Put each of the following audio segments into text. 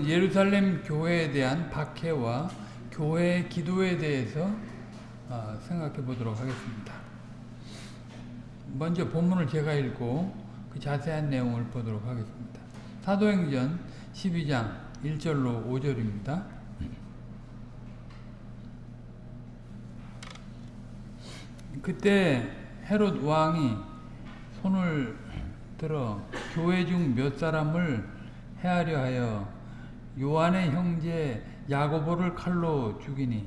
오늘은 예루살렘 교회에 대한 박해와 교회 기도에 대해서 어, 생각해 보도록 하겠습니다. 먼저 본문을 제가 읽고 그 자세한 내용을 보도록 하겠습니다. 사도행전 12장 1절로 5절입니다. 그때 헤롯 왕이 손을 들어 교회 중 몇 사람을 해하려 하여 요한의 형제 야고보를 칼로 죽이니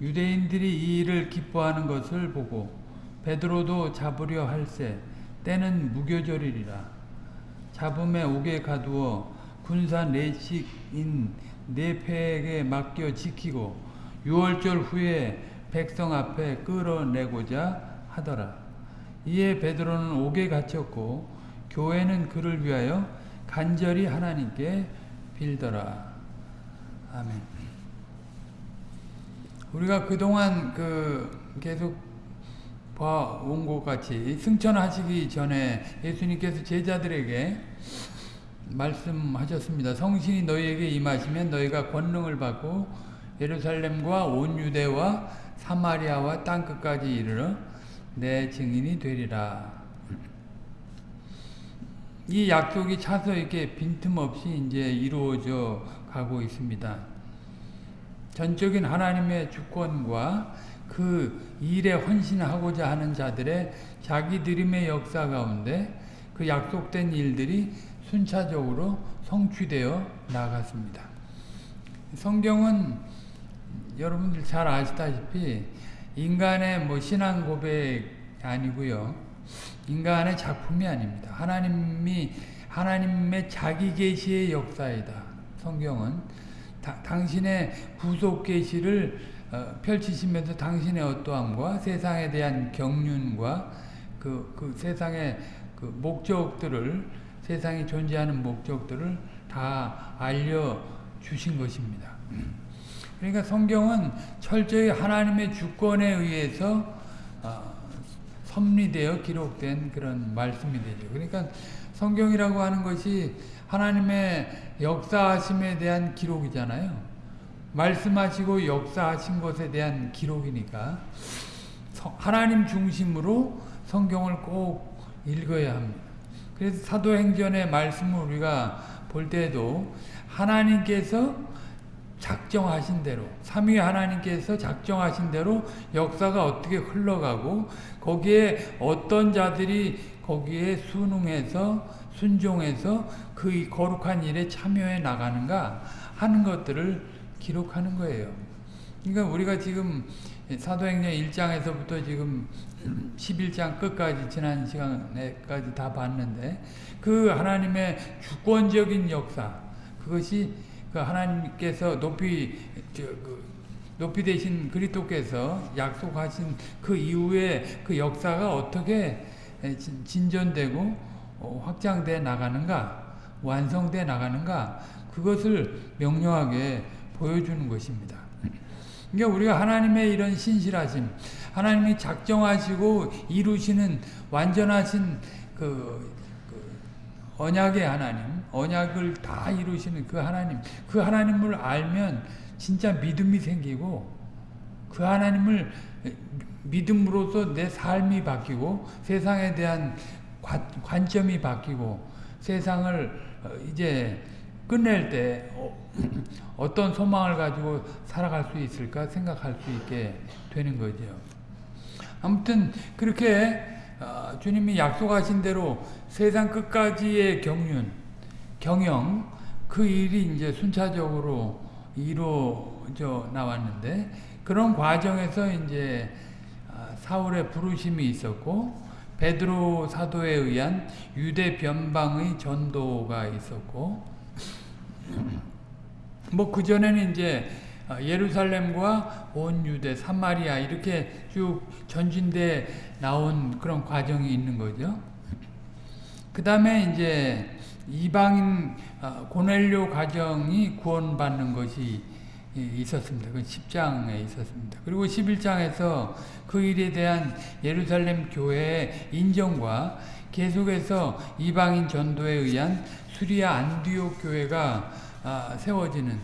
유대인들이 이 일을 기뻐하는 것을 보고 베드로도 잡으려 할세 때는 무교절이리라 잡음에 옥에 가두어 군사 내식인 네패에게 맡겨 지키고 유월절 후에 백성 앞에 끌어내고자 하더라. 이에 베드로는 옥에 갇혔고 교회는 그를 위하여 간절히 하나님께 빌더라. 아멘. 우리가 그동안 그 계속 봐온 것 같이 승천하시기 전에 예수님께서 제자들에게 말씀하셨습니다. 성신이 너희에게 임하시면 너희가 권능을 받고 예루살렘과 온 유대와 사마리아와 땅끝까지 이르러 내 증인이 되리라. 이 약속이 차서 이렇게 빈틈없이 이제 이루어져 가고 있습니다. 전적인 하나님의 주권과 그 일에 헌신하고자 하는 자들의 자기들임의 역사 가운데 그 약속된 일들이 순차적으로 성취되어 나갔습니다. 성경은 여러분들 잘 아시다시피 인간의 뭐 신앙 고백 아니고요. 인간의 작품이 아닙니다. 하나님이 하나님의 자기 계시의 역사이다. 성경은 다, 당신의 구속 계시를 어, 펼치시면서 당신의 어떠함과 세상에 대한 경륜과 그, 그 세상의 그 목적들을 세상에 존재하는 목적들을 다 알려 주신 것입니다. 그러니까 성경은 철저히 하나님의 주권에 의해서 어, 섭리되어 기록된 그런 말씀이 되죠. 그러니까 성경이라고 하는 것이 하나님의 역사하심에 대한 기록이잖아요. 말씀하시고 역사하신 것에 대한 기록이니까 하나님 중심으로 성경을 꼭 읽어야 합니다. 그래서 사도행전의 말씀을 우리가 볼 때도 하나님께서 작정하신 대로 삼위 하나님께서 작정하신 대로 역사가 어떻게 흘러가고 거기에 어떤 자들이 거기에 순응해서 순종해서 그 거룩한 일에 참여해 나가는가 하는 것들을 기록하는 거예요. 그러니까 우리가 지금 사도행전 1장에서부터 지금 11장 끝까지 지난 시간에까지 다 봤는데 그 하나님의 주권적인 역사 그것이 그 하나님께서 높이 저, 그 높이 되신 그리스도께서 약속하신 그 이후에 그 역사가 어떻게 진전되고 어, 확장돼 나가는가 완성돼 나가는가 그것을 명료하게 보여주는 것입니다. 그러니까 우리가 하나님의 이런 신실하심, 하나님이 작정하시고 이루시는 완전하신 그, 그 언약의 하나님, 언약을 다 이루시는 그 하나님, 그 하나님을 알면 진짜 믿음이 생기고 그 하나님을 믿음으로써 내 삶이 바뀌고 세상에 대한 관점이 바뀌고 세상을 이제 끝낼 때 어떤 소망을 가지고 살아갈 수 있을까 생각할 수 있게 되는 거죠. 아무튼 그렇게 어, 주님이 약속하신 대로 세상 끝까지의 경륜, 경영 그 일이 이제 순차적으로 이루어져 나왔는데 그런 과정에서 이제 아, 사울의 부르심이 있었고 베드로 사도에 의한 유대 변방의 전도가 있었고 뭐 그전에는 이제 어, 예루살렘과 온 유대, 사마리아 이렇게 쭉 전진돼 나온 그런 과정이 있는 거죠. 그 다음에 이제 이방인 어, 고넬료 가정이 구원받는 것이 있었습니다. 그 10장에 있었습니다. 그리고 11장에서 그 일에 대한 예루살렘 교회의 인정과 계속해서 이방인 전도에 의한 수리아 안디옥 교회가 아, 세워지는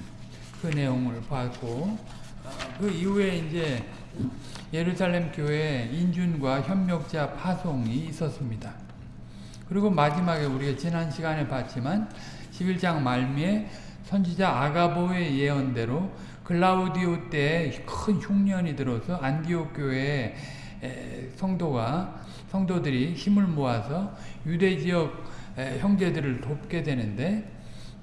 그 내용을 봤고 아, 그 이후에 이제 예루살렘 교회 인준과 협력자 파송이 있었습니다. 그리고 마지막에 우리가 지난 시간에 봤지만 11장 말미에 선지자 아가보의 예언대로 글라우디오 때 큰 흉년이 들어서 안디옥 교회에 성도가 성도들이 힘을 모아서 유대 지역 형제들을 돕게 되는데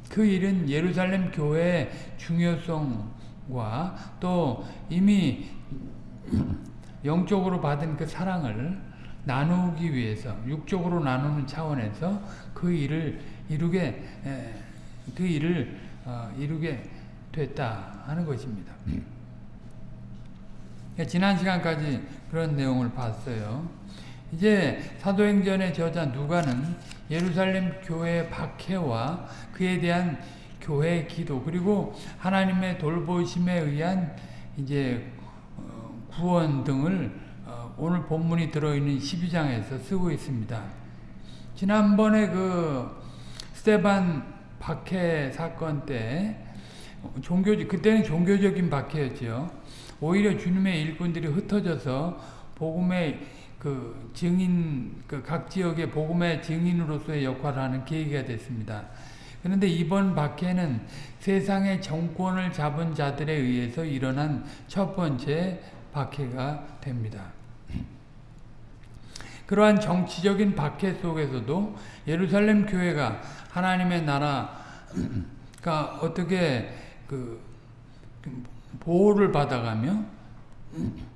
그 일은 예루살렘 교회의 중요성과 또 이미 영적으로 받은 그 사랑을 나누기 위해서 육적으로 나누는 차원에서 그 일을 이루게 그 일을 어, 이루게 됐다 하는 것입니다. 지난 시간까지 그런 내용을 봤어요. 이제 사도행전의 저자 누가는 예루살렘 교회 박해와 그에 대한 교회 기도 그리고 하나님의 돌보심에 의한 이제 어, 구원 등을 어, 오늘 본문이 들어있는 12장에서 쓰고 있습니다. 지난번에 그 스테반 박해 사건 때 종교 그때는 종교적인 박해였죠. 오히려 주님의 일꾼들이 흩어져서 복음의 그 증인 그 각 지역의 복음의 증인으로서의 역할을 하는 계기가 됐습니다. 그런데 이번 박해는 세상의 정권을 잡은 자들에 의해서 일어난 첫 번째 박해가 됩니다. 그러한 정치적인 박해 속에서도 예루살렘 교회가 하나님의 나라가 어떻게 그 보호를 받아가며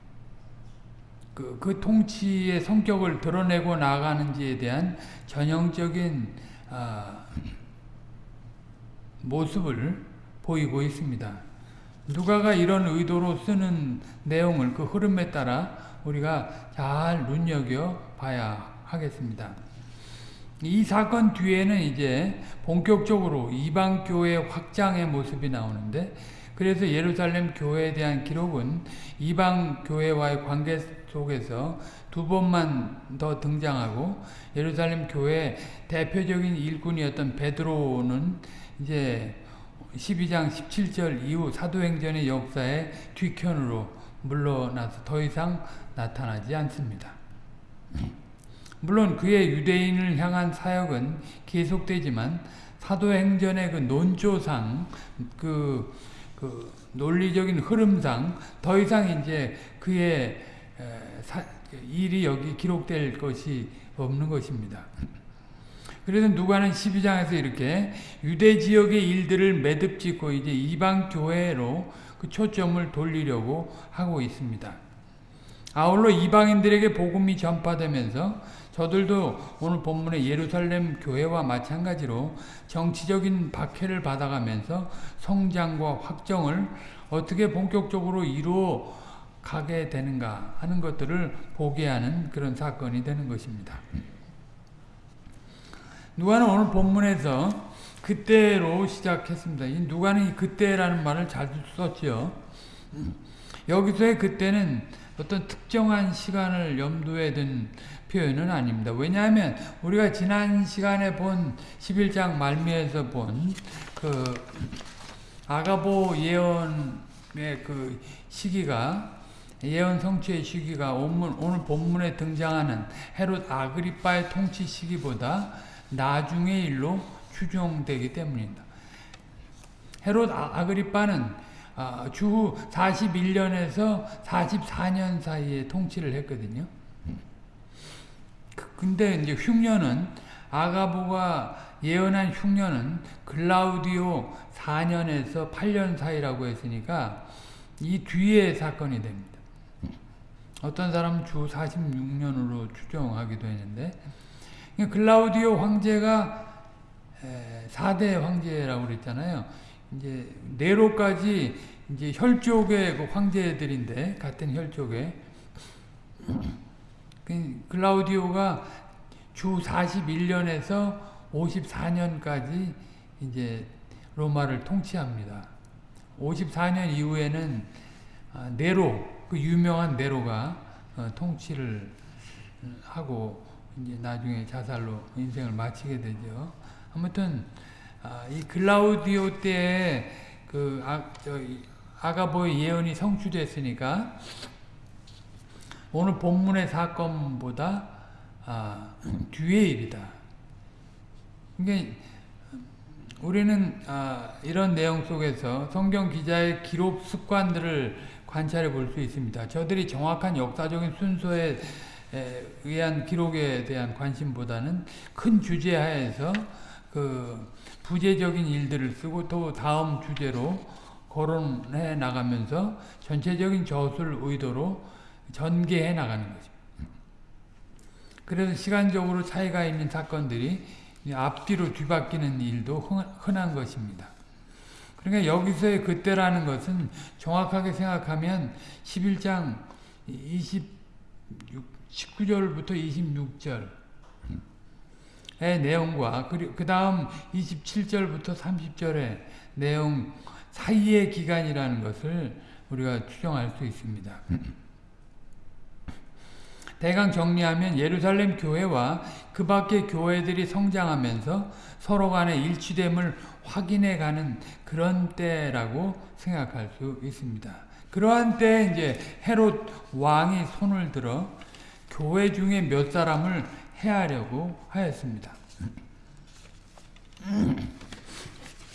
그, 그 통치의 성격을 드러내고 나가는지에 대한 전형적인 아, 모습을 보이고 있습니다. 누가가 이런 의도로 쓰는 내용을 그 흐름에 따라 우리가 잘 눈여겨 봐야 하겠습니다. 이 사건 뒤에는 이제 본격적으로 이방 교회 확장의 모습이 나오는데 그래서 예루살렘 교회에 대한 기록은 이방 교회와의 관계 속에서 두 번만 더 등장하고 예루살렘 교회 대표적인 일꾼이었던 베드로는 이제 12장 17절 이후 사도행전의 역사의 뒤편으로 물러나서 더 이상 나타나지 않습니다. 물론 그의 유대인을 향한 사역은 계속되지만 사도행전의 그 논조상 그, 그 논리적인 흐름상 더 이상 이제 그의 사, 일이 여기 기록될 것이 없는 것입니다. 그래서 누가는 12장에서 이렇게 유대 지역의 일들을 매듭 짓고 이제 이방 교회로 그 초점을 돌리려고 하고 있습니다. 아울러 이방인들에게 복음이 전파되면서 저들도 오늘 본문의 예루살렘 교회와 마찬가지로 정치적인 박해를 받아가면서 성장과 확정을 어떻게 본격적으로 이루어 가게 되는가 하는 것들을 보게 하는 그런 사건이 되는 것입니다. 누가는 오늘 본문에서 그때로 시작했습니다. 이 누가는 그때라는 말을 자주 썼죠. 여기서의 그때는 어떤 특정한 시간을 염두에 둔 표현은 아닙니다. 왜냐하면 우리가 지난 시간에 본 11장 말미에서 본 그 아가보 예언의 그 시기가 예언 성취의 시기가 오늘, 오늘 본문에 등장하는 헤롯 아그리빠의 통치 시기보다 나중의 일로 추정되기 때문입니다. 헤롯 아, 아그리빠는 아, 주후 41년에서 44년 사이에 통치를 했거든요. 그, 근데 이제 흉년은 아가보가 예언한 흉년은 글라우디오 4년에서 8년 사이라고 했으니까 이 뒤에 사건이 됩니다. 어떤 사람은 주 46년으로 추정하기도 했는데 글라우디오 황제가 4대 황제라고 그랬잖아요. 이제 네로까지 이제 혈족의 그 황제들인데 같은 혈족의 그 글라우디오가 주 41년에서 54년까지 이제 로마를 통치합니다. 54년 이후에는 네로 그 유명한 네로가 어, 통치를 하고 이제 나중에 자살로 인생을 마치게 되죠. 아무튼 아, 이 글라우디오 때에 그 아, 저, 아가보의 예언이 성취됐으니까 오늘 본문의 사건보다 아, 뒤의 일이다. 그러니까 우리는 아, 이런 내용 속에서 성경 기자의 기록 습관들을 관찰해 볼 수 있습니다. 저들이 정확한 역사적인 순서에 의한 기록에 대한 관심보다는 큰 주제 하에서 그 부재적인 일들을 쓰고 또 다음 주제로 거론해 나가면서 전체적인 저술 의도로 전개해 나가는 거죠. 그래서 시간적으로 차이가 있는 사건들이 앞뒤로 뒤바뀌는 일도 흔한 것입니다. 그러니까 여기서의 그때라는 것은 정확하게 생각하면 11장 26, 19절부터 26절의 내용과 그 다음 27절부터 30절의 내용 사이의 기간이라는 것을 우리가 추정할 수 있습니다. 대강 정리하면 예루살렘 교회와 그 밖의 교회들이 성장하면서 서로 간의 일치됨을 확인해가는 그런 때라고 생각할 수 있습니다. 그러한 때 이제 헤롯 왕이 손을 들어 교회 중에 몇 사람을 해하려고 하였습니다.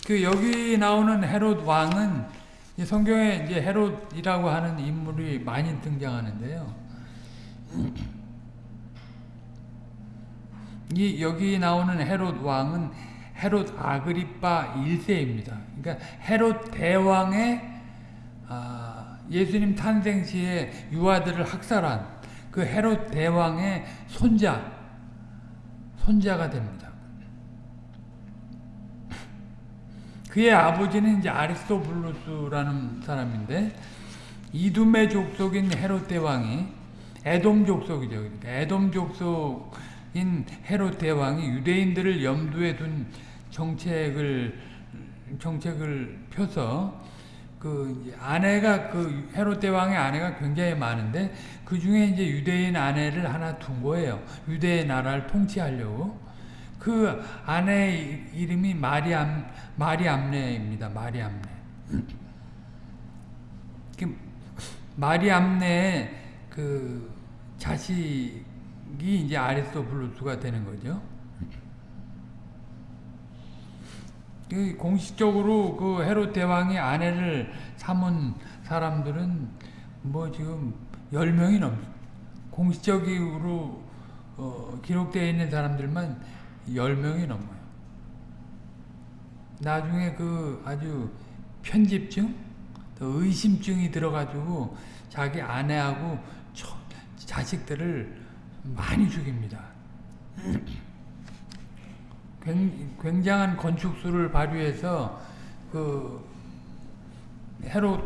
그 여기 나오는 헤롯 왕은 성경에 이제 헤롯이라고 하는 인물이 많이 등장하는데요. 이 여기 나오는 헤롯 왕은 헤롯 아그리파 1세입니다. 그러니까 헤롯 대왕의 아, 예수님 탄생 시에 유아들을 학살한 그 헤롯 대왕의 손자 손자가 됩니다. 그의 아버지는 이제 아리스토블루스라는 사람인데 이두메 족속인 헤롯 대왕이 에돔 족속이죠. 그러니까 에돔 족속인 헤롯 대왕이 유대인들을 염두에 둔 정책을 정책을 펴서 그 아내가 그 헤롯 대왕의 아내가 굉장히 많은데 그 중에 이제 유대인 아내를 하나 둔 거예요. 유대 나라를 통치하려고. 그 아내 이름이 마리암 마리암네입니다. 마리암네. 그 마리암네 그 자식이 이제 아리스토블루스가 되는 거죠. 공식적으로 그 헤롯 대왕이 아내를 삼은 사람들은 뭐 지금 10명이 넘 공식적으로 어, 기록되어 있는 사람들만 10명이 넘어요. 나중에 그 아주 편집증, 의심증이 들어가지고 자기 아내하고 자식들을 많이 죽입니다. 굉장한 건축수를 발휘해서 그 헤롯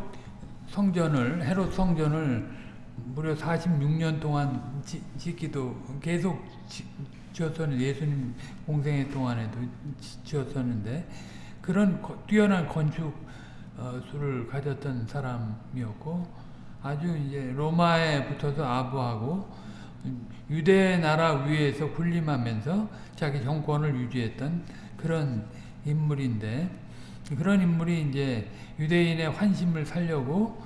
성전을 헤롯 성전을 무려 46년 동안 지, 짓기도 계속 지 었었는데 예수님 공생애 동안에도 지었었는데 그런 뛰어난 건축수를 어, 가졌던 사람이었고 아주 이제 로마에 붙어서 아부하고 유대 나라 위에서 군림하면서 자기 정권을 유지했던 그런 인물인데 그런 인물이 이제 유대인의 환심을 살려고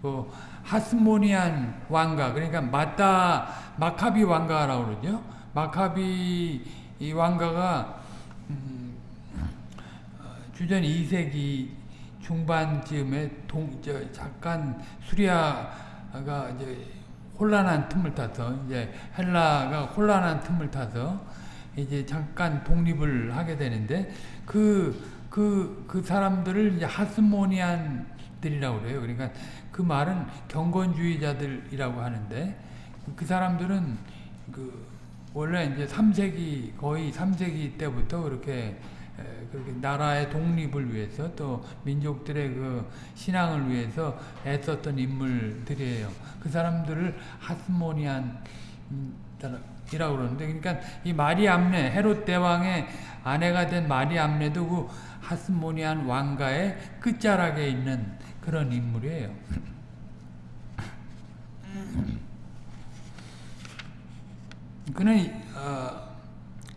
그 하스모니안 왕가 그러니까 마다 마카비 왕가라고 그러죠. 마카비 이 왕가가 음, 주전 2세기 중반쯤에 동, 저, 잠깐 수리아가 이제 혼란한 틈을 타서 이제 헬라가 혼란한 틈을 타서 이제 잠깐 독립을 하게 되는데 그 그, 그 사람들을 이제 하스모니안들이라고 그래요. 그러니까 그 말은 경건주의자들이라고 하는데 그 사람들은 그 원래 이제 3세기 거의 3세기 때부터 그렇게 그렇게 나라의 독립을 위해서 또 민족들의 그 신앙을 위해서 애썼던 인물들이에요. 그 사람들을 하스모니안 이라고 그러는데 그러니까 이 마리암네 헤롯 대왕의 아내가 된 마리암네도 그 하스모니안 왕가의 끝자락에 있는 그런 인물이에요. 그는 어,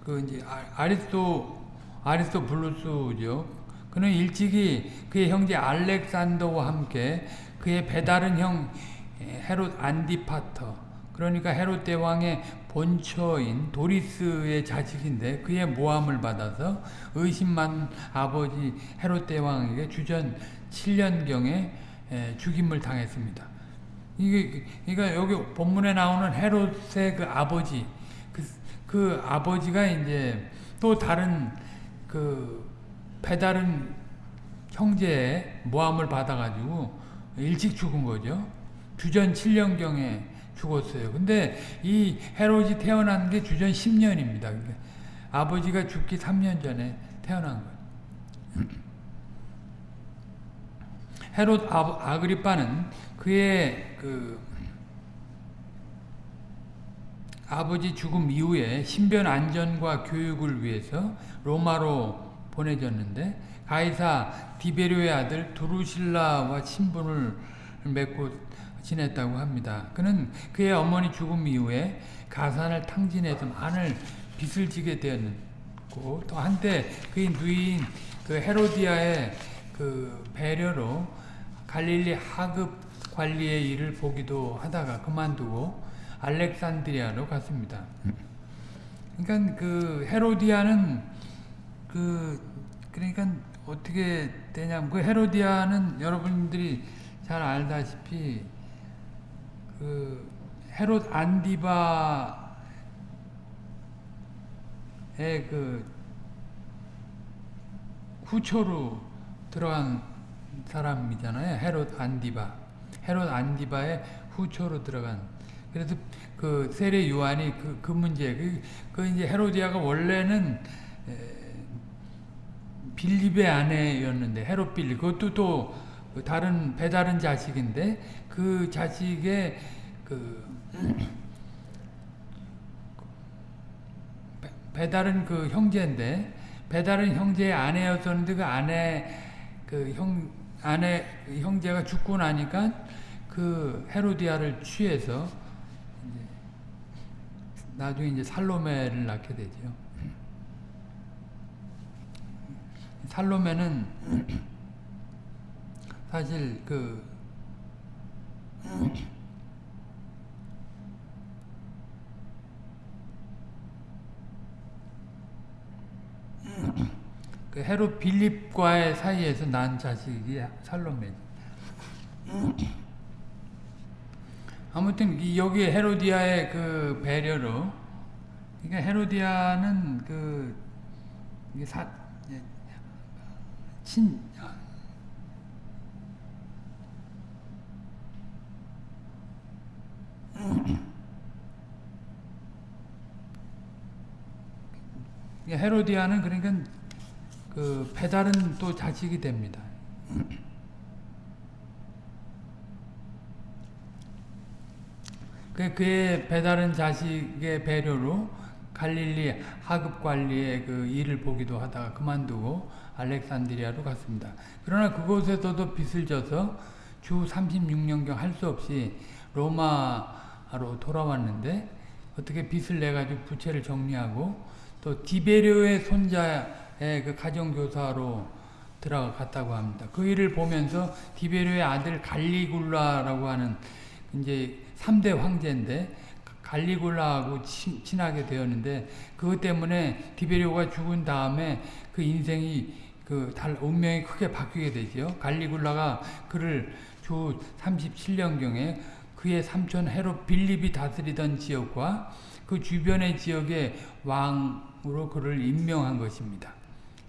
그 이제 아- 아리스토 아리스토불루스죠. 그는 일찍이 그의 형제 알렉산더와 함께 그의 배다른 형 헤롯 안디파터 그러니까 헤롯 대왕의 본처인 도리스의 자식인데 그의 모함을 받아서 의심만 아버지 헤롯 대왕에게 주전 7년경에 죽임을 당했습니다. 이게 그러니까 여기 본문에 나오는 헤롯의 그 아버지 그, 그 아버지가 이제 또 다른 그 배다른 형제의 모함을 받아가지고 일찍 죽은 거죠. 주전 7년경에 죽었어요. 근데 이 헤롯이 태어난 게 주전 10년입니다. 그러니까 아버지가 죽기 3년 전에 태어난 거예요. 헤롯 아, 아그리빠는 그의 그 아버지 죽음 이후에 신변 안전과 교육을 위해서 로마로 보내졌는데 가이사 디베료의 아들 두루실라와 친분을 맺고 지냈다고 합니다. 그는 그의 어머니 죽음 이후에 가산을 탕진해서 많은 빚을 지게 되었고 또 한때 그의 누이인 그 헤로디아의 그 배려로 갈릴리 하급 관리의 일을 보기도 하다가 그만두고 알렉산드리아로 갔습니다. 그러니까 그 헤로디아는 그 그러니까 어떻게 되냐면 그 헤로디아는 여러분들이 잘 알다시피 그 헤롯 안디바의 그 후초로 들어간 사람이잖아요. 헤롯 안디바. 헤롯 안디바의 후초로 들어간. 그래서 그 세례 요한이 그, 그 문제, 그, 그 이제 헤로디아가 원래는 빌립의 아내였는데 헤롯 빌립. 그것도 또 다른 배다른 자식인데 그 자식의 그 배다른 그 형제인데 배다른 형제의 아내였었는데 그 아내 그 형 아내 형제가 죽고 나니까 그 헤로디아를 취해서 나중에 이제 살로메를 낳게 되죠. 살로메는 사실 그 그 헤롯 빌립과의 사이에서 난 자식이 살로메. 아무튼 여기 헤로디아의 그 배려로, 그러니까 헤로디아는 그 사, 친 헤로디아는 그러니까 그 배달은 또 자식이 됩니다. 그 그의 배달은 자식의 배려로 갈릴리 하급 관리의 그 일을 보기도 하다가 그만두고 알렉산드리아로 갔습니다. 그러나 그곳에서도 빚을 져서 주 36년경 할 수 없이 로마로 돌아왔는데 어떻게 빚을 내 가지고 부채를 정리하고 또 디베료의 손자의 그 가정교사로 들어갔다고 합니다. 그 일을 보면서 디베료의 아들 갈리굴라라고 하는 이제 3대 황제인데 갈리굴라하고 친, 친하게 되었는데 그것 때문에 디베료가 죽은 다음에 그 인생이 그 달, 운명이 크게 바뀌게 되죠. 갈리굴라가 그를 주 37년경에 그의 삼촌 헤롯 빌립이 다스리던 지역과 그 주변의 지역의 왕으로 그를 임명한 것입니다.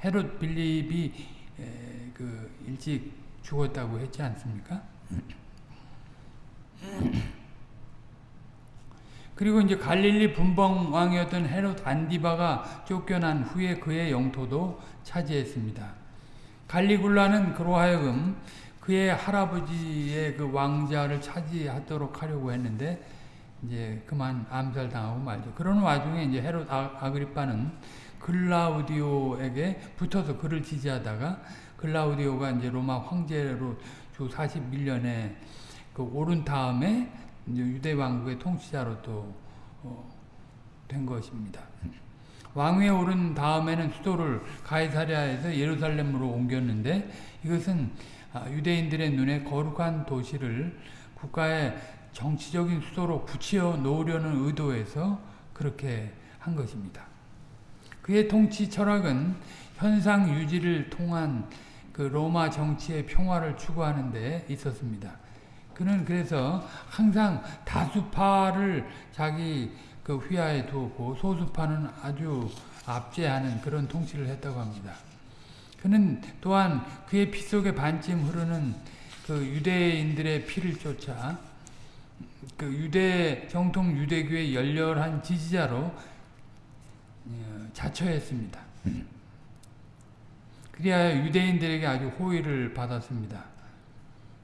헤롯 빌립이 에, 그 일찍 죽었다고 했지 않습니까? 그리고 이제 갈릴리 분봉 왕이었던 헤롯 안디바가 쫓겨난 후에 그의 영토도 차지했습니다. 갈리굴라는 그로 하여금 그의 할아버지의 그 왕자를 차지하도록 하려고 했는데 이제 그만 암살당하고 말죠. 그런 와중에 이제 헤롯 아, 아그리파는 글라우디오에게 붙어서 그를 지지하다가 글라우디오가 이제 로마 황제로 주 41년에 그 오른 다음에 이제 유대 왕국의 통치자로 또 어, 된 것입니다. 왕위에 오른 다음에는 수도를 가이사랴에서 예루살렘으로 옮겼는데 이것은 아, 유대인들의 눈에 거룩한 도시를 국가의 정치적인 수도로 붙여 놓으려는 의도에서 그렇게 한 것입니다. 그의 통치 철학은 현상 유지를 통한 그 로마 정치의 평화를 추구하는 데 있었습니다. 그는 그래서 항상 다수파를 자기 그 휘하에 두었고 소수파는 아주 압제하는 그런 통치를 했다고 합니다. 그는 또한 그의 피 속에 반쯤 흐르는 그 유대인들의 피를 쫓아 그 유대 정통 유대교의 열렬한 지지자로 어, 자처했습니다. 그리하여 유대인들에게 아주 호의를 받았습니다.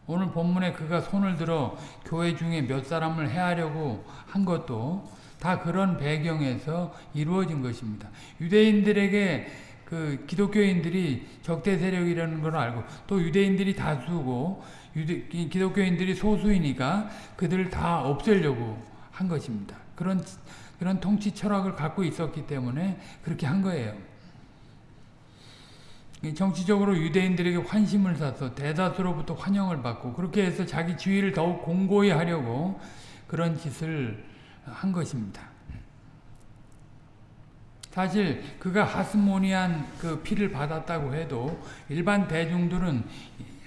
오늘 본문에 그가 손을 들어 교회 중에 몇 사람을 해하려고 한 것도 다 그런 배경에서 이루어진 것입니다. 유대인들에게 그 기독교인들이 적대 세력이라는 걸 알고 또 유대인들이 다수고 유대, 기독교인들이 소수이니까 그들을 다 없애려고 한 것입니다. 그런 그런 통치 철학을 갖고 있었기 때문에 그렇게 한 거예요. 정치적으로 유대인들에게 환심을 사서 대다수로부터 환영을 받고 그렇게 해서 자기 지위를 더욱 공고히 하려고 그런 짓을 한 것입니다. 사실 그가 하스모니안 그 피를 받았다고 해도 일반 대중들은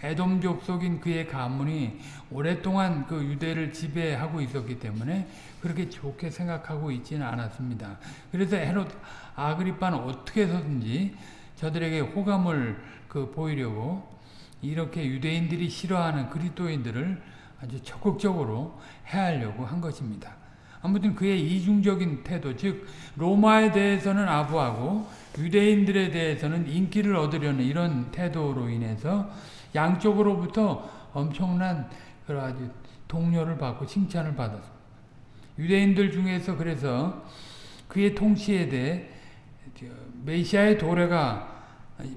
에돔족 속인 그의 가문이 오랫동안 그 유대를 지배하고 있었기 때문에 그렇게 좋게 생각하고 있지는 않았습니다. 그래서 헤롯 아그리파는 어떻게 해서든지 저들에게 호감을 그 보이려고 이렇게 유대인들이 싫어하는 그리스도인들을 아주 적극적으로 해하려고 한 것입니다. 아무튼 그의 이중적인 태도, 즉 로마에 대해서는 아부하고 유대인들에 대해서는 인기를 얻으려는 이런 태도로 인해서 양쪽으로부터 엄청난 그런 아주 동료를 받고 칭찬을 받았습니다. 유대인들 중에서 그래서 그의 통치에 대해 메시아의 도래가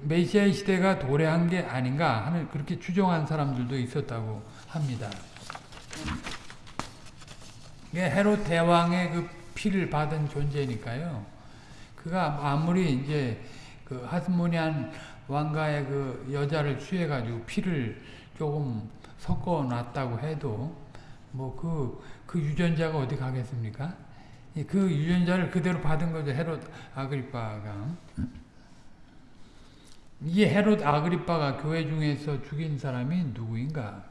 메시아의 시대가 도래한 게 아닌가 하는 그렇게 추정한 사람들도 있었다고 합니다. 헤롯 대왕의 그 피를 받은 존재니까요. 그가 아무리 이제 그 하스모니안 왕가의 그 여자를 취해가지고 피를 조금 섞어 놨다고 해도 뭐그그 유전자가 어디 가겠습니까? 그 유전자를 그대로 받은 거죠. 헤롯 아그리파가. 이 헤롯 아그리파가 교회 중에서 죽인 사람이 누구인가?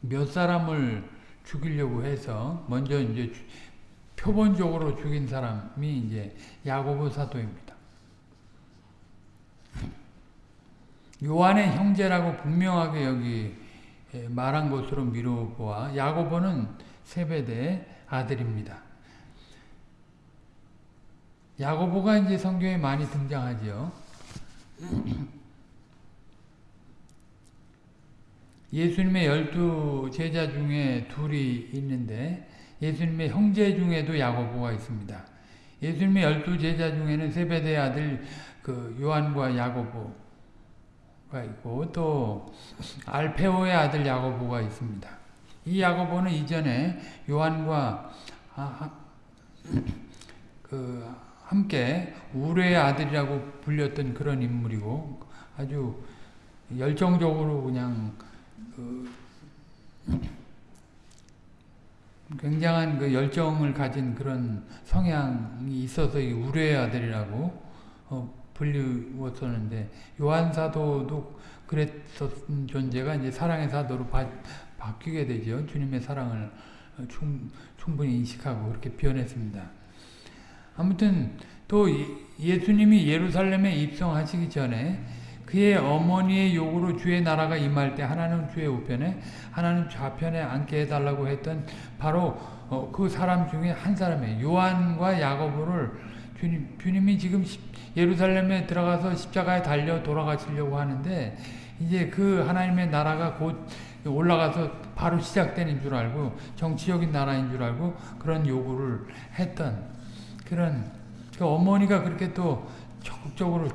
몇 사람을 죽이려고 해서 먼저 이제 표본적으로 죽인 사람이 이제 야고보 사도입니다. 요한의 형제라고 분명하게 여기 말한 것으로 미루보아 야고보는 세베대의 아들입니다. 야고보가 이제 성경에 많이 등장하죠. 예수님의 열두 제자 중에 둘이 있는데 예수님의 형제 중에도 야고보가 있습니다. 예수님의 열두 제자 중에는 세베대 아들 그 요한과 야고보가 있고 또 알페오의 아들 야고보가 있습니다. 이 야고보는 이전에 요한과 그 함께 우레의 아들이라고 불렸던 그런 인물이고 아주 열정적으로 그냥 그 굉장한 그 열정을 가진 그런 성향이 있어서 우레의 아들이라고 어, 불리웠었는데 요한 사도도 그랬었던 존재가 이제 사랑의 사도로 바, 바뀌게 되죠. 주님의 사랑을 충, 충분히 인식하고 그렇게 변했습니다. 아무튼 또 예수님이 예루살렘에 입성하시기 전에 그의 어머니의 요구로 주의 나라가 임할 때 하나는 주의 우편에 하나는 좌편에 앉게 해달라고 했던 바로 어, 그 사람 중에 한 사람이에요. 요한과 야고보를 주님, 주님이 지금 예루살렘에 들어가서 십자가에 달려 돌아가시려고 하는데 이제 그 하나님의 나라가 곧 올라가서 바로 시작되는 줄 알고 정치적인 나라인 줄 알고 그런 요구를 했던 그런 그 그러니까 어머니가 그렇게 또 적극적으로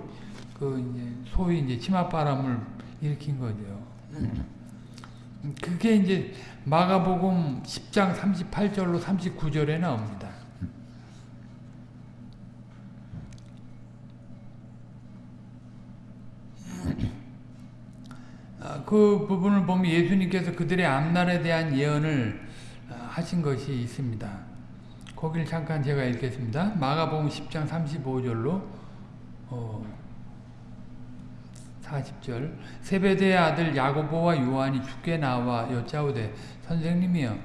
그 이제 소위 이제 치맛바람을 일으킨 거죠. 음. 그게 이제 마가복음 10장 38절로 39절에 나옵니다. 아, 그 부분을 보면 예수님께서 그들의 앞날에 대한 예언을 아, 하신 것이 있습니다. 거기를 잠깐 제가 읽겠습니다. 마가복음 10장 35절로 어, 40절 세베대의 아들 야고보와 요한이 죽게 나와 여짜오되 선생님이여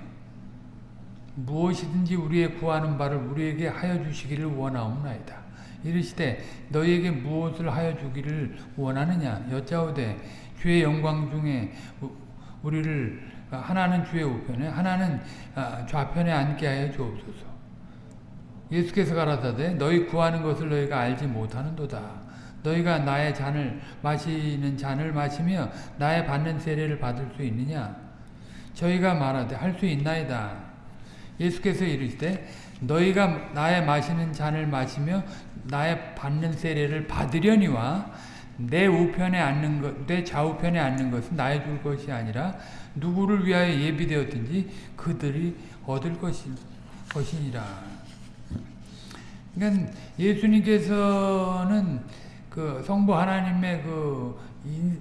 무엇이든지 우리의 구하는 바를 우리에게 하여 주시기를 원하옵나이다. 이르시되 너희에게 무엇을 하여 주기를 원하느냐 여짜오되 주의 영광 중에 우리를 하나는 주의 우편에 하나는 아, 좌편에 앉게 하여 주옵소서. 예수께서 가라사대 너희 구하는 것을 너희가 알지 못하는도다. 너희가 나의 잔을 마시는 잔을 마시며 나의 받는 세례를 받을 수 있느냐? 저희가 말하되 할 수 있나이다. 예수께서 이르시되 너희가 나의 마시는 잔을 마시며 나의 받는 세례를 받으려니와 내 우편에 앉는 것, 내 좌우편에 앉는 것은 나의 줄 것이 아니라 누구를 위하여 예비되었든지 그들이 얻을 것이, 것이니라. 그러니까 예수님께서는 그 성부 하나님의 그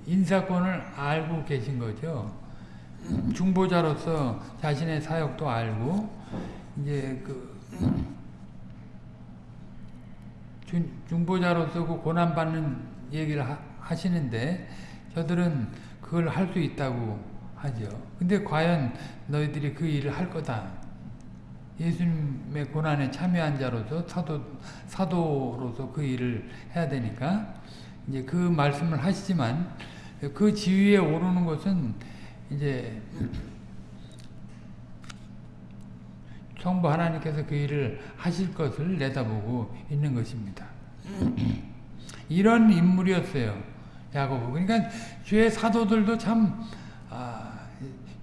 인사권을 알고 계신 거죠. 중보자로서 자신의 사역도 알고 이제 그 중보자로서 그 고난 받는 얘기를 하, 시는데 저들은 그걸 할 수 있다고 하죠. 근데 과연 너희들이 그 일을 할 거다. 예수님의 고난에 참여한 자로서 사도, 사도로서 그 일을 해야 되니까 이제 그 말씀을 하시지만 그 지위에 오르는 것은 이제 성부 하나님께서 그 일을 하실 것을 내다보고 있는 것입니다. 이런 인물이었어요. 야고보. 그러니까 주의 사도들도 참 아,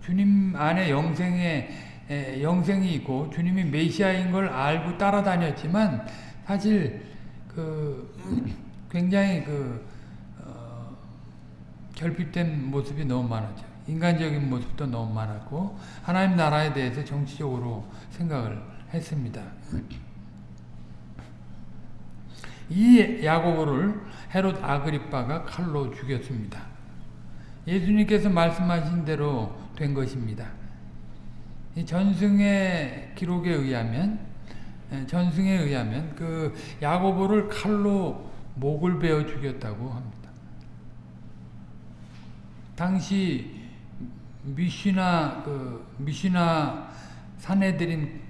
주님 안에 영생에 에, 영생이 있고 주님이 메시아인 걸 알고 따라다녔지만 사실 그 굉장히 그 어, 결핍된 모습이 너무 많았죠. 인간적인 모습도 너무 많았고 하나님 나라에 대해서 정치적으로 생각을 했습니다. 이 야고보를 헤롯 아그리빠가 칼로 죽였습니다. 예수님께서 말씀하신 대로 된 것입니다. 전승의 기록에 의하면 전승에 의하면 그 야고보를 칼로 목을 베어 죽였다고 합니다. 당시 미시나 그 미시나 사내들인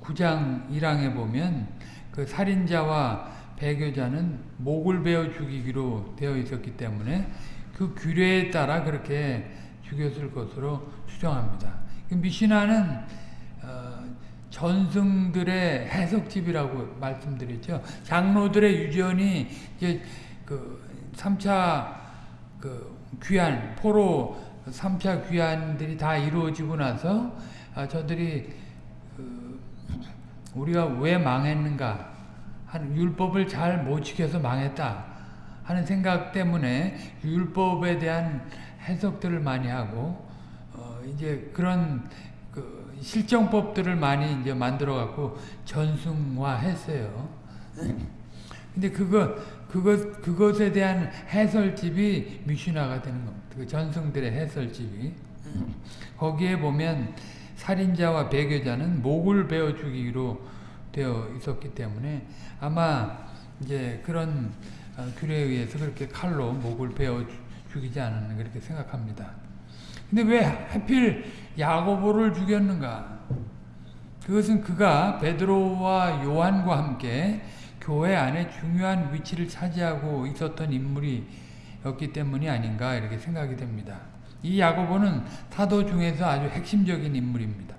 9장 1항에 보면 그 살인자와 배교자는 목을 베어 죽이기로 되어 있었기 때문에 그 규례에 따라 그렇게 죽였을 것으로 추정합니다. 그 미시나는 어, 전승들의 해석집이라고 말씀드렸죠. 장로들의 유전이 이제 그 3차 그 귀환, 포로 3차 귀환들이 다 이루어지고 나서 아, 저들이 그 우리가 왜 망했는가 한 율법을 잘 못 지켜서 망했다 하는 생각 때문에 율법에 대한 해석들을 많이 하고 어 이제 그런 그 실정법들을 많이 이제 만들어 갖고 전승화했어요. 근데 그거 그것 그것에 대한 해설집이 미슈나가 되는 겁니다. 그 전승들의 해설집이 거기에 보면 살인자와 배교자는 목을 베어 죽이기로 되어 있었기 때문에 아마 이제 그런 어, 규례에 의해서 그렇게 칼로 목을 베어 죽이지 않았나 그렇게 생각합니다. 근데 왜 하필 야고보를 죽였는가? 그것은 그가 베드로와 요한과 함께 교회 안에 중요한 위치를 차지하고 있었던 인물이었기 때문이 아닌가 이렇게 생각이 됩니다. 이 야고보는 사도 중에서 아주 핵심적인 인물입니다.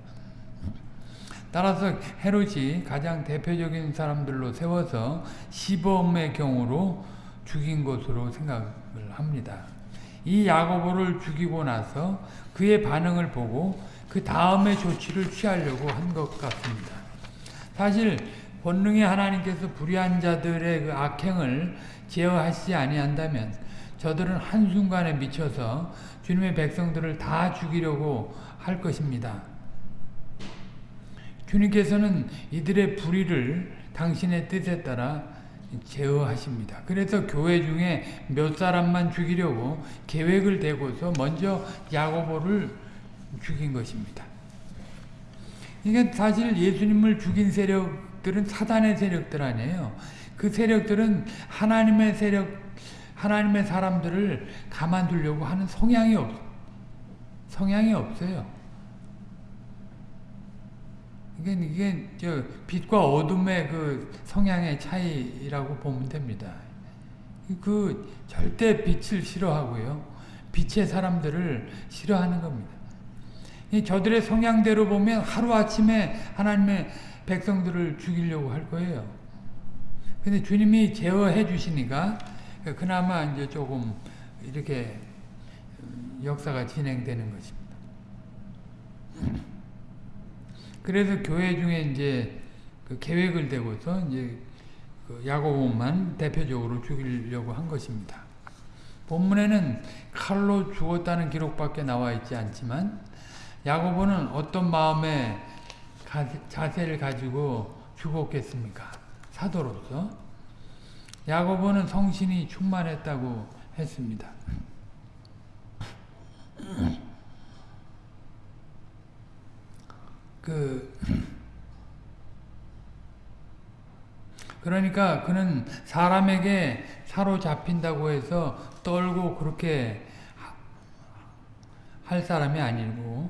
따라서 헤롯이 가장 대표적인 사람들로 세워서 시범의 경우로 죽인 것으로 생각을 합니다. 이 야고보를 죽이고 나서 그의 반응을 보고 그 다음의 조치를 취하려고 한 것 같습니다. 사실 본능의 하나님께서 불의한 자들의 그 악행을 제어하시지 아니한다면 저들은 한순간에 미쳐서 주님의 백성들을 다 죽이려고 할 것입니다. 주님께서는 이들의 불의를 당신의 뜻에 따라 제어하십니다. 그래서 교회 중에 몇 사람만 죽이려고 계획을 대고서 먼저 야고보를 죽인 것입니다. 이게 사실 예수님을 죽인 세력들은 사단의 세력들 아니에요. 그 세력들은 하나님의 세력, 하나님의 사람들을 가만두려고 하는 성향이 없, 성향이 없어요. 이게, 이게, 저, 빛과 어둠의 그 성향의 차이라고 보면 됩니다. 그, 절대 빛을 싫어하고요. 빛의 사람들을 싫어하는 겁니다. 저들의 성향대로 보면 하루아침에 하나님의 백성들을 죽이려고 할 거예요. 근데 주님이 제어해 주시니까 그나마 이제 조금 이렇게 역사가 진행되는 것입니다. 그래서 교회 중에 이제 그 계획을 대고서 이제 그 야고보만 대표적으로 죽이려고 한 것입니다. 본문에는 칼로 죽었다는 기록밖에 나와 있지 않지만 야고보는 어떤 마음의 자세를 가지고 죽었겠습니까? 사도로서 야고보는 성신이 충만했다고 했습니다. 그 그러니까 그는 사람에게 사로잡힌다고 해서 떨고 그렇게 할 사람이 아니고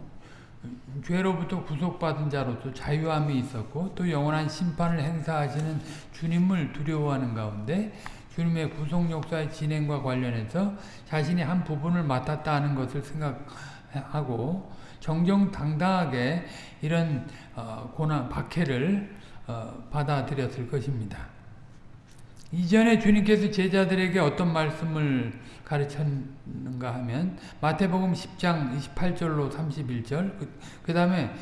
죄로부터 구속받은 자로서 자유함이 있었고 또 영원한 심판을 행사하시는 주님을 두려워하는 가운데 주님의 구속 역사의 진행과 관련해서 자신이 한 부분을 맡았다 는 것을 생각하고 정정당당하게 이런 어, 고난 박해를 어, 받아들였을 것입니다. 이전에 주님께서 제자들에게 어떤 말씀을 가르쳤는가 하면 마태복음 10장 28절로 31절 그, 그 다음에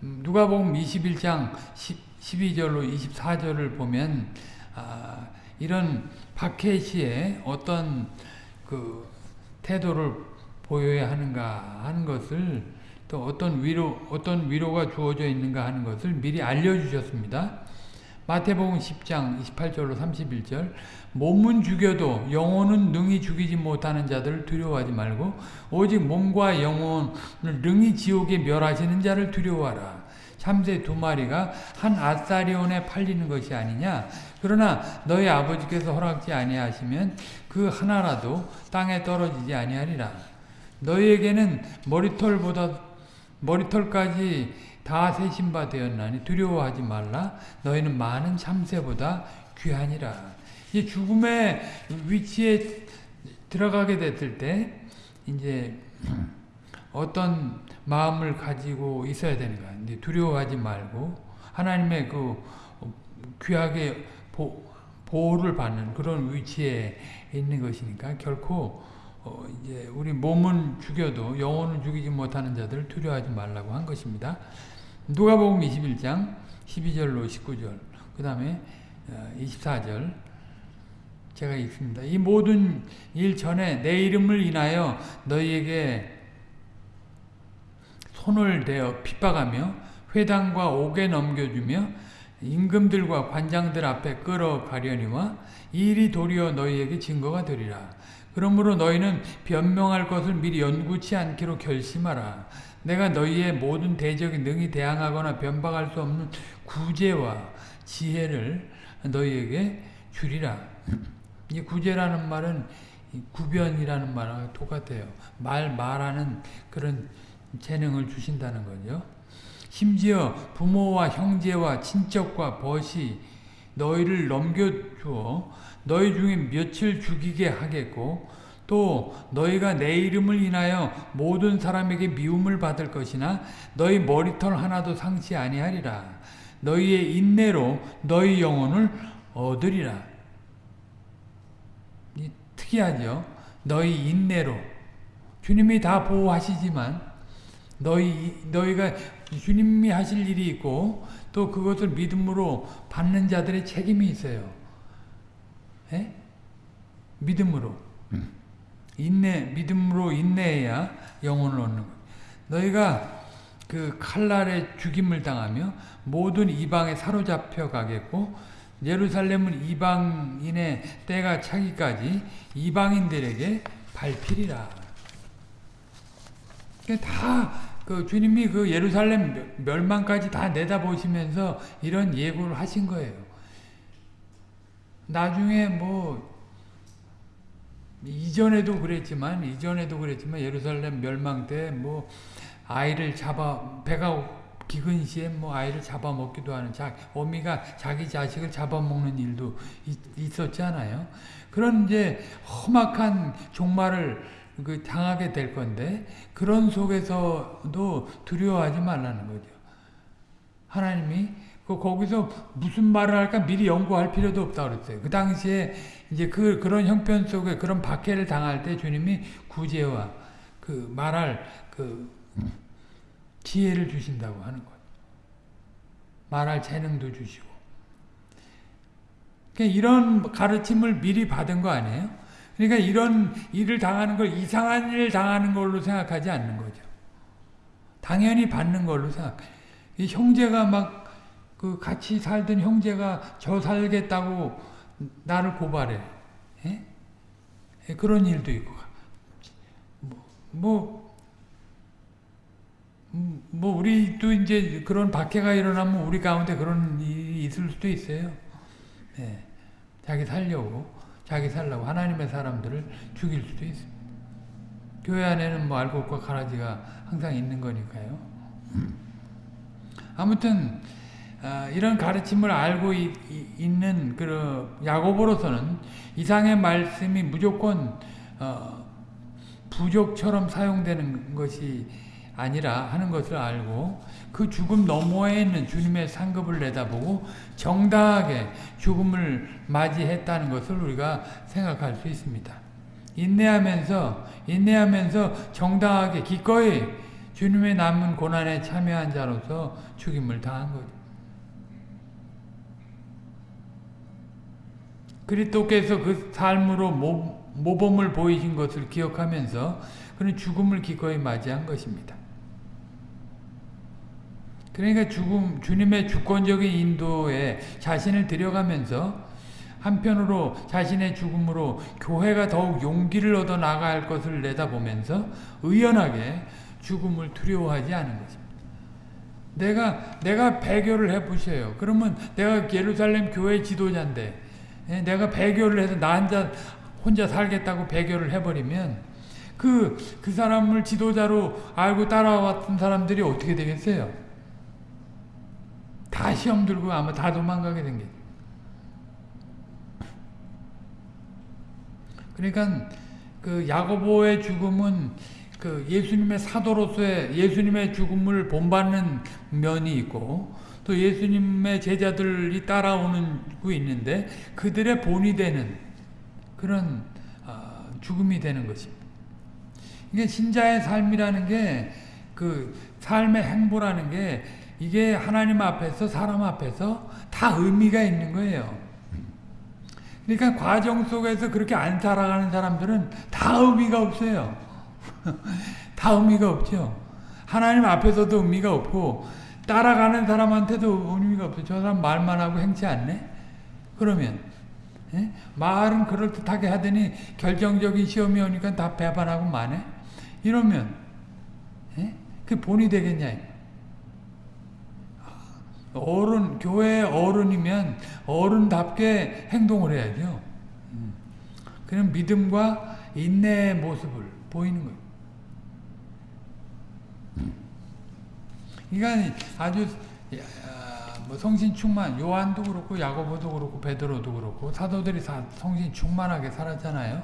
누가복음 21장 10, 12절로 24절을 보면 아, 이런 박해 시에 어떤 그 태도를 보여야 하는가 하는 것을 또 어떤 위로 어떤 위로가 주어져 있는가 하는 것을 미리 알려주셨습니다. 마태복음 10장 28절로 31절 몸은 죽여도 영혼은 능히 죽이지 못하는 자들을 두려워하지 말고 오직 몸과 영혼을 능히 지옥에 멸하시는 자를 두려워하라. 참새 두 마리가 한 아사리온에 팔리는 것이 아니냐. 그러나 너희 아버지께서 허락지 아니하시면 그 하나라도 땅에 떨어지지 아니하리라. 너희에게는 머리털보다 머리털까지 다 세신 바 되었나니 두려워하지 말라. 너희는 많은 참새보다 귀하니라. 이 죽음의 위치에 들어가게 됐을 때 이제 어떤 마음을 가지고 있어야 되는가 이제 두려워하지 말고 하나님의 그 귀하게 보, 보호를 받는 그런 위치에 있는 것이니까 결코 어 이제 우리 몸은 죽여도 영혼을 죽이지 못하는 자들 두려워하지 말라고 한 것입니다. 누가복음 21장 12절로 19절 그 다음에 24절 어, 제가 읽습니다. 이 모든 일 전에 내 이름을 인하여 너희에게 손을 대어 핍박하며 회당과 옥에 넘겨주며 임금들과 관장들 앞에 끌어가려니와 이 일이 도리어 너희에게 증거가 되리라. 그러므로 너희는 변명할 것을 미리 연구치 않기로 결심하라. 내가 너희의 모든 대적에 능히 대항하거나 변박할 수 없는 구제와 지혜를 너희에게 주리라. 이 구제라는 말은 구변이라는 말하고 똑같아요. 말, 말하는 그런 재능을 주신다는 거죠. 심지어 부모와 형제와 친척과 벗이 너희를 넘겨주어 너희 중에 며칠 죽이게 하겠고 또 너희가 내 이름을 인하여 모든 사람에게 미움을 받을 것이나 너희 머리털 하나도 상치 아니하리라. 너희의 인내로 너희 영혼을 얻으리라. 특이하죠. 너희 인내로 주님이 다 보호하시지만 너희 너희가 주님이 하실 일이 있고 또 그것을 믿음으로 받는 자들의 책임이 있어요. 에? 예? 믿음으로. 음. 인내, 믿음으로 인내해야 영혼을 얻는 것. 너희가 그 칼날에 죽임을 당하며 모든 이방에 사로잡혀 가겠고 예루살렘은 이방인의 때가 차기까지 이방인들에게 발필이라. 다 그 주님이 그 예루살렘 멸망까지 다 내다보시면서 이런 예고를 하신 거예요. 나중에 뭐 이전에도 그랬지만 이전에도 그랬지만 예루살렘 멸망 때 뭐 아이를 잡아 배가 기근 시에 뭐 아이를 잡아먹기도 하는 자, 어미가 자기 자식을 잡아먹는 일도 있, 었잖아요 그런 이제 험악한 종말을 그 당하게 될 건데 그런 속에서도 두려워하지 말라는 거죠. 하나님이 그 거기서 무슨 말을 할까 미리 연구할 필요도 없다 그랬어요. 그 당시에 이제 그 그런 형편 속에 그런 박해를 당할 때 주님이 구제와 그 말할 그 지혜를 주신다고 하는 거예요. 말할 재능도 주시고. 그러니까 이런 가르침을 미리 받은 거 아니에요? 그러니까 이런 일을 당하는 걸 이상한 일을 당하는 걸로 생각하지 않는 거죠. 당연히 받는 걸로 생각. 이 형제가 막 그 같이 살던 형제가 저 살겠다고 나를 고발해. 예? 예 그런 일도 있고. 뭐, 뭐 음, 뭐 우리도 이제 그런 박해가 일어나면 우리 가운데 그런 일이 있을 수도 있어요. 네. 자기 살려고 자기 살라고 하나님의 사람들을 죽일 수도 있습니다. 교회 안에는 뭐 알곡과 가라지가 항상 있는 거니까요. 아무튼 아, 이런 가르침을 알고 이, 있는 그 야고보로서는 이상의 말씀이 무조건 어, 부족처럼 사용되는 것이 아니라 하는 것을 알고 그 죽음 너머에 있는 주님의 상급을 내다보고 정당하게 죽음을 맞이했다는 것을 우리가 생각할 수 있습니다. 인내하면서 인내하면서 정당하게 기꺼이 주님의 남은 고난에 참여한 자로서 죽임을 당한 거죠. 그리스도께서 그 삶으로 모범을 보이신 것을 기억하면서 그는 죽음을 기꺼이 맞이한 것입니다. 그러니까 죽음, 주님의 주권적인 인도에 자신을 들여가면서 한편으로 자신의 죽음으로 교회가 더욱 용기를 얻어 나갈 것을 내다보면서 의연하게 죽음을 두려워하지 않은 것입니다. 내가 내가 배교를 해보세요. 그러면 내가 예루살렘 교회 지도자인데 예, 내가 배교를 해서 나 혼자 혼자 살겠다고 배교를 해버리면 그, 그 사람을 지도자로 알고 따라왔던 사람들이 어떻게 되겠어요? 다 시험 들고 아마 다 도망가게 된 게. 그러니까 그 야고보의 죽음은 그 예수님의 사도로서의 예수님의 죽음을 본받는 면이 있고 또 예수님의 제자들이 따라오는 고 있는데 그들의 본이 되는 그런 어, 죽음이 되는 것입니다. 이게 신자의 삶이라는 게 그 삶의 행보라는 게 이게 하나님 앞에서 사람 앞에서 다 의미가 있는 거예요. 그러니까 과정 속에서 그렇게 안 살아가는 사람들은 다 의미가 없어요. 다 의미가 없죠. 하나님 앞에서도 의미가 없고 따라가는 사람한테도 의미가 없어요. 저 사람 말만 하고 행치 않네? 그러면 예? 말은 그럴듯하게 하더니 결정적인 시험이 오니까 다 배반하고 마네? 이러면 예? 그 본이 되겠냐? 어른, 교회 어른이면 어른답게 행동을 해야죠. 음. 그런 믿음과 인내의 모습을 보이는 거예요. 그러니까 아주 뭐 성신 충만, 요한도 그렇고 야고보도 그렇고 베드로도 그렇고 사도들이 다 성신 충만하게 살았잖아요.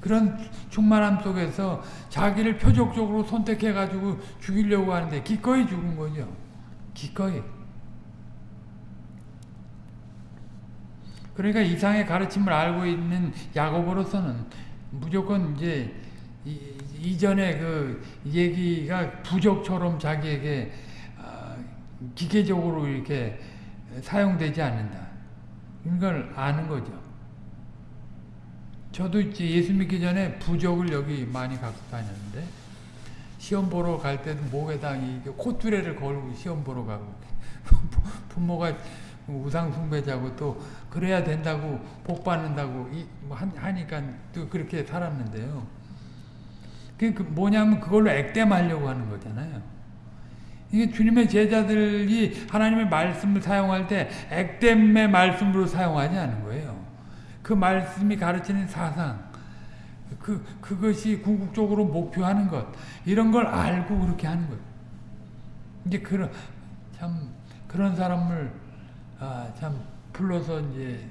그런 충만함 속에서 자기를 표적적으로 선택해 가지고 죽이려고 하는데 기꺼이 죽은 거죠. 기꺼이. 그러니까 이상의 가르침을 알고 있는 야고보로서는 무조건 이제 이, 전에 그 얘기가 부적처럼 자기에게 어, 기계적으로 이렇게 사용되지 않는다. 이걸 아는 거죠. 저도 이제 예수 믿기 전에 부적을 여기 많이 갖고 다녔는데 시험 보러 갈 때도 목에다 이 콧두레를 걸고 시험 보러 가고 부모가 우상 숭배자고 또 그래야 된다고 복 받는다고 이, 뭐 하니까 또 그렇게 살았는데요. 그 뭐냐면 그걸로 액땜하려고 하는 거잖아요. 이게 주님의 제자들이 하나님의 말씀을 사용할 때 액땜의 말씀으로 사용하지 않은 거예요. 그 말씀이 가르치는 사상, 그, 그것이 궁극적으로 목표하는 것, 이런 걸 알고 그렇게 하는 거예요. 이제 그런, 참, 그런 사람을, 아, 참, 불러서 이제,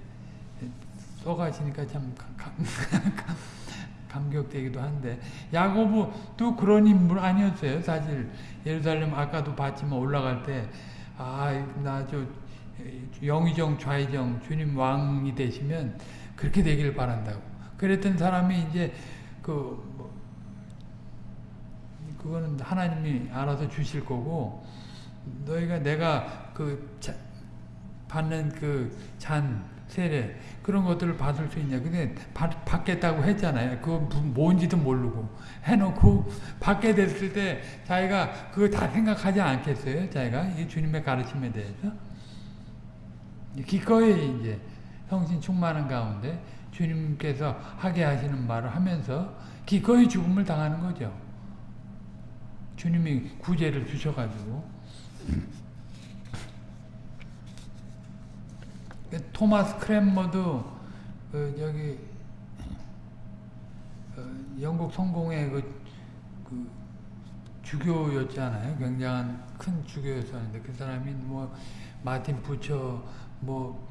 써가시니까 참, 감, 감, 감 격되기도 한데, 야고보도 그런 인물 아니었어요, 사실. 예루살렘 아까도 봤지만 올라갈 때, 아, 나 저, 영의정, 좌의정, 주님 왕이 되시면 그렇게 되길 바란다고. 그랬던 사람이 이제 그 뭐, 그거는 하나님이 알아서 주실 거고 너희가 내가 그 자, 받는 그 잔 세례 그런 것들을 받을 수 있냐. 근데 받, 받겠다고 했잖아요. 그거 뭔지도 모르고 해놓고 받게 됐을 때 자기가 그거 다 생각하지 않겠어요? 자기가? 이 주님의 가르침에 대해서? 기꺼이 이제 성신 충만한 가운데 주님께서 하게 하시는 말을 하면서 기꺼이 죽음을 당하는 거죠. 주님이 구제를 주셔가지고 토마스 크랜머도 그 저기 어 영국 성공의 그, 그 주교였잖아요. 굉장한 큰 주교였었는데 그 사람이 뭐 마틴 부처 뭐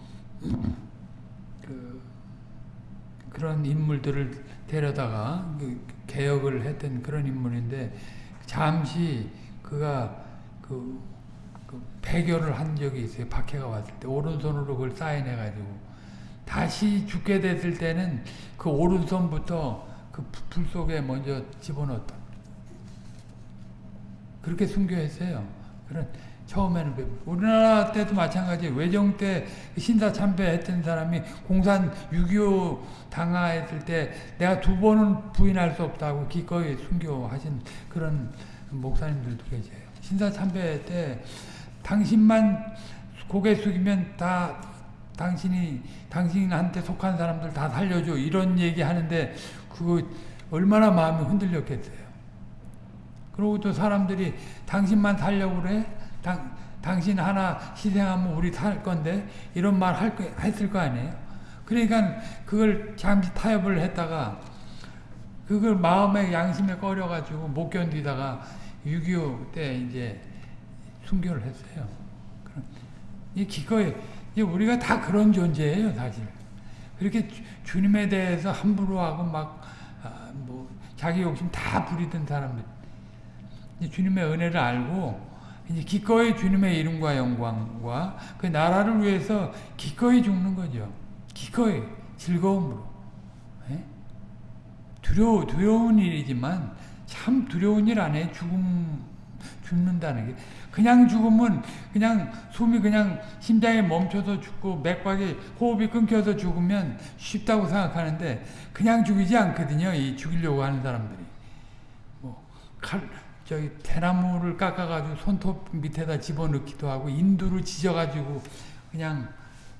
그 그런 인물들을 데려다가 그 개혁을 했던 그런 인물인데 잠시 그가 그, 그 배교를 한 적이 있어요. 박해가 왔을 때 오른손으로 그걸 사인해 가지고 다시 죽게 됐을 때는 그 오른손부터 그 불 속에 먼저 집어넣었다. 그렇게 순교했어요. 그런 처음에는 우리나라 때도 마찬가지 외정 때 신사 참배했던 사람이 공산 6.25 당하했을 때 내가 두 번은 부인할 수 없다고 기꺼이 순교하신 그런 목사님들도 계세요. 신사 참배 때 당신만 고개 숙이면 다 당신이 당신한테 속한 사람들 다 살려줘 이런 얘기 하는데 그거 얼마나 마음이 흔들렸겠어요. 그리고 또 사람들이 당신만 살려고 그래? 당, 당신 하나 희생하면 우리 살 건데 이런 말 할, 했을 거 아니에요. 그러니까 그걸 잠시 타협을 했다가 그걸 마음의 양심에 꺼려가지고 못 견디다가 6.25 때 이제 순교를 했어요. 이 기꺼이 우리가 다 그런 존재예요, 사실. 그렇게 주, 님에 대해서 함부로 하고 막뭐 아, 자기 욕심 다 부리던 사람들. 주님의 은혜를 알고 이제 기꺼이 주님의 이름과 영광과 그 나라를 위해서 기꺼이 죽는 거죠. 기꺼이 즐거움으로. 예? 두려워 두려운 일이지만 참 두려운 일 안에 죽음 죽는다는 게 그냥 죽으면 그냥 숨이 그냥 심장이 멈춰서 죽고 맥박이 호흡이 끊겨서 죽으면 쉽다고 생각하는데 그냥 죽이지 않거든요. 이 죽이려고 하는 사람들이 뭐 칼 저기 대나무를 깎아가지고 손톱 밑에다 집어넣기도 하고 인두를 지져가지고 그냥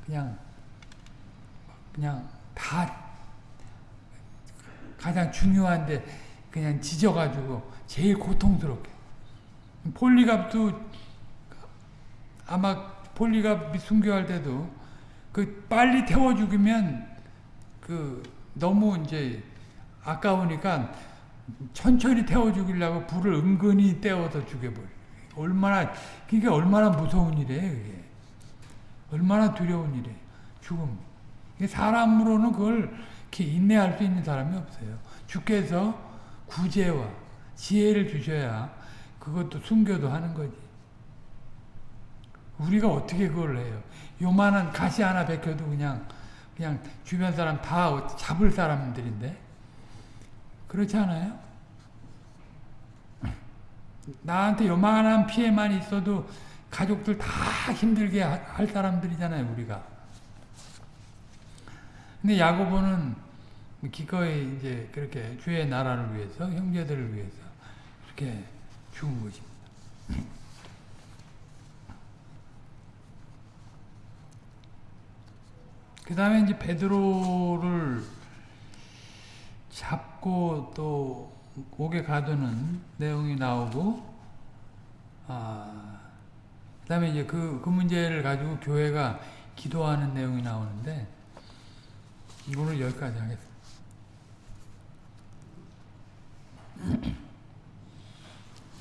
그냥 그냥 다 가장 중요한데 그냥 지져가지고 제일 고통스럽게 폴리갑도 아마 폴리갑 순교할 때도 그 빨리 태워 죽이면 그 너무 이제 아까우니까 천천히 태워 죽이려고 불을 은근히 떼어서 죽여버려. 얼마나, 그게 얼마나 무서운 일이에요, 그게. 얼마나 두려운 일이에요. 죽음. 사람으로는 그걸 이렇게 인내할 수 있는 사람이 없어요. 주께서 구제와 지혜를 주셔야 그것도 순교도 하는 거지. 우리가 어떻게 그걸 해요? 요만한 가시 하나 베껴도 그냥, 그냥 주변 사람 다 잡을 사람들인데. 그렇지 않아요? 나한테 요만한 피해만 있어도 가족들 다 힘들게 할 사람들이잖아요, 우리가. 근데 야고보는 기꺼이 이제 그렇게 주의 나라를 위해서, 형제들을 위해서 이렇게 죽은 것입니다. 그 다음에 이제 베드로를 잡고 또 옥에 가두는 내용이 나오고, 아, 그 다음에 이제 그, 그 문제를 가지고 교회가 기도하는 내용이 나오는데, 오늘 여기까지 하겠습니다.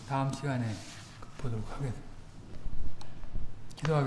다음 시간에 보도록 하겠습니다. 기도하겠습니다.